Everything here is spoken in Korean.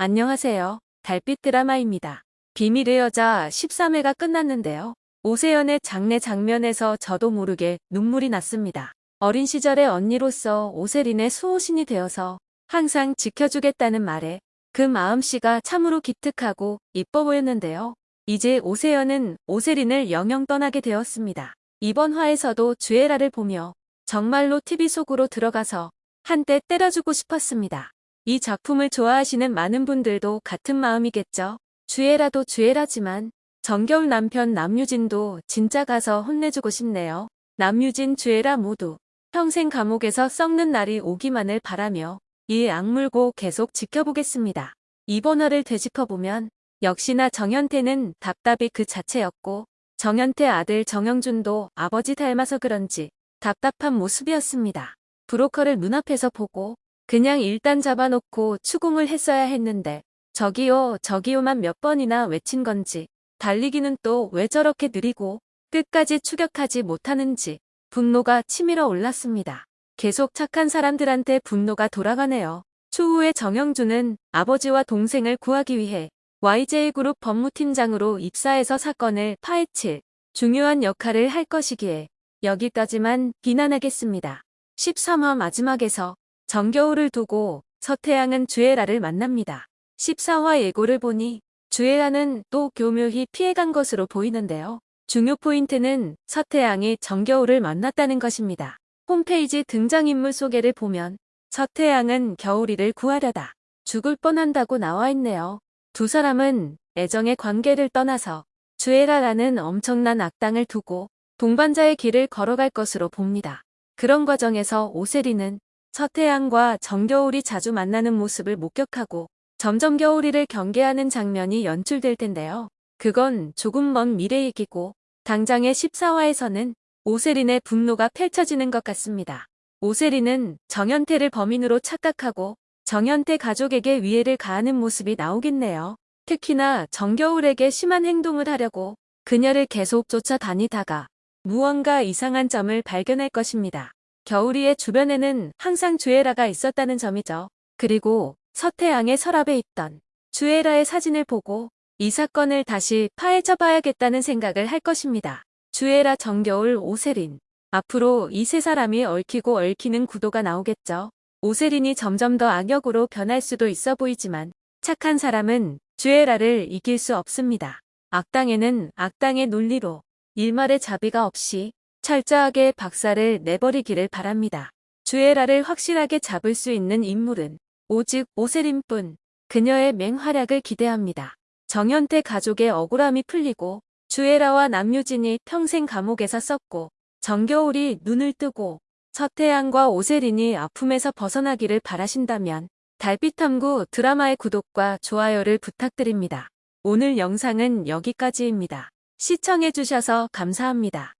안녕하세요. 달빛 드라마입니다. 비밀의 여자 13회가 끝났는데요. 오세연의 장례 장면에서 저도 모르게 눈물이 났습니다. 어린 시절의 언니로서 오세린의 수호신이 되어서 항상 지켜주겠다는 말에 그 마음씨가 참으로 기특하고 이뻐 보였는데요. 이제 오세연은 오세린을 영영 떠나게 되었습니다. 이번 화에서도 주애라를 보며 정말로 TV 속으로 들어가서 한때 때려주고 싶었습니다. 이 작품을 좋아하시는 많은 분들도 같은 마음이겠죠. 주애라도 주애라지만 정겨울 남편 남유진도 진짜 가서 혼내주고 싶네요. 남유진 주애라 모두 평생 감옥에서 썩는 날이 오기만을 바라며 이 악물고 계속 지켜보겠습니다. 이번 화를 되짚어보면 역시나 정현태는 답답이 그 자체였고 정현태 아들 정영준도 아버지 닮아서 그런지 답답한 모습이었습니다. 브로커를 눈앞에서 보고 그냥 일단 잡아놓고 추궁을 했어야 했는데 저기요 저기요만 몇 번이나 외친 건지 달리기는 또 왜 저렇게 느리고 끝까지 추격하지 못하는지 분노가 치밀어 올랐습니다. 계속 착한 사람들한테 분노가 돌아가네요. 추후에 정영준은 아버지와 동생을 구하기 위해 YJ그룹 법무팀장으로 입사해서 사건을 파헤칠 중요한 역할을 할 것이기에 여기까지만 비난하겠습니다. 13화 마지막에서 정겨울을 두고 서태양은 주애라를 만납니다. 14화 예고를 보니 주애라는 또 교묘히 피해간 것으로 보이는데요. 중요 포인트는 서태양이 정겨울을 만났다는 것입니다. 홈페이지 등장인물 소개를 보면 서태양은 겨울이를 구하려다 죽을 뻔한다고 나와 있네요. 두 사람은 애정의 관계를 떠나서 주애라라는 엄청난 악당을 두고 동반자의 길을 걸어갈 것으로 봅니다. 그런 과정에서 오세리는 서태양과 정겨울이 자주 만나는 모습을 목격하고 점점 겨울이를 경계하는 장면이 연출될 텐데요. 그건 조금 먼 미래 얘기고 당장의 14화에서는 오세린의 분노가 펼쳐지는 것 같습니다. 오세린은 정현태를 범인으로 착각하고 정현태 가족에게 위해를 가하는 모습이 나오겠네요. 특히나 정겨울에게 심한 행동을 하려고 그녀를 계속 쫓아다니다가 무언가 이상한 점을 발견할 것입니다. 겨울이의 주변에는 항상 주애라가 있었다는 점이죠. 그리고 서태양의 서랍에 있던 주애라의 사진을 보고 이 사건을 다시 파헤쳐 봐야겠다는 생각을 할 것입니다. 주애라 정겨울 오세린 앞으로 이 세 사람이 얽히고 얽히는 구도가 나오겠죠. 오세린이 점점 더 악역으로 변할 수도 있어 보이지만 착한 사람은 주애라를 이길 수 없습니다. 악당에는 악당의 논리로 일말의 자비가 없이 철저하게 박살을 내버리기를 바랍니다. 주애라를 확실하게 잡을 수 있는 인물은 오직 오세린뿐 그녀의 맹활약을 기대합니다. 정현태 가족의 억울함이 풀리고 주애라와 남유진이 평생 감옥에서 썼고 정겨울이 눈을 뜨고 서태양과 오세린이 아픔에서 벗어나기를 바라신다면 달빛탐구 드라마의 구독과 좋아요를 부탁드립니다. 오늘 영상은 여기까지입니다. 시청해주셔서 감사합니다.